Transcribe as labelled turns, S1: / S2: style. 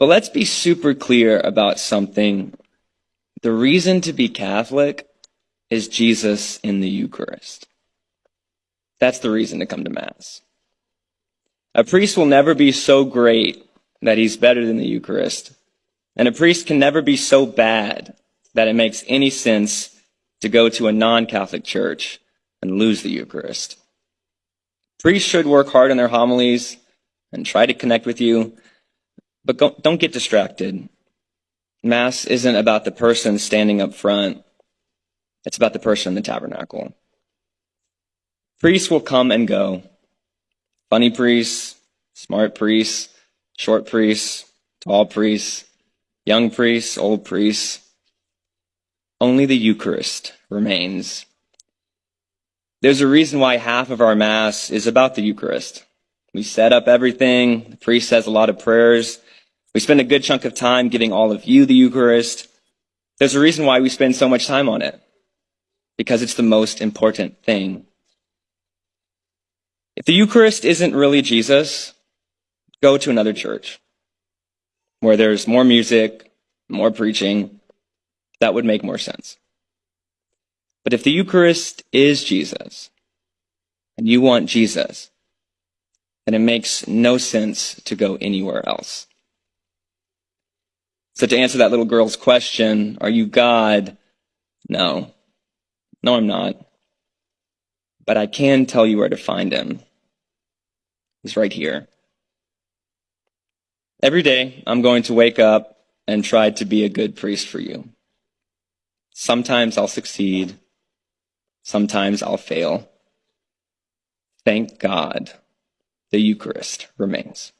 S1: But let's be super clear about something. The reason to be Catholic is Jesus in the Eucharist. That's the reason to come to Mass. A priest will never be so great that he's better than the Eucharist. And a priest can never be so bad that it makes any sense to go to a non-Catholic church and lose the Eucharist. Priests should work hard on their homilies and try to connect with you, but don't get distracted. Mass isn't about the person standing up front. It's about the person in the tabernacle. Priests will come and go. Funny priests, smart priests, short priests, tall priests, young priests, old priests. Only the Eucharist remains. There's a reason why half of our Mass is about the Eucharist. We set up everything. The priest says a lot of prayers. We spend a good chunk of time giving all of you the Eucharist. There's a reason why we spend so much time on it. Because it's the most important thing. If the Eucharist isn't really Jesus, go to another church where there's more music, more preaching. That would make more sense. But if the Eucharist is Jesus, and you want Jesus, then it makes no sense to go anywhere else. So to answer that little girl's question, are you God? No. No, I'm not. But I can tell you where to find him. He's right here. Every day, I'm going to wake up and try to be a good priest for you. Sometimes I'll succeed. Sometimes I'll fail. Thank God the Eucharist remains.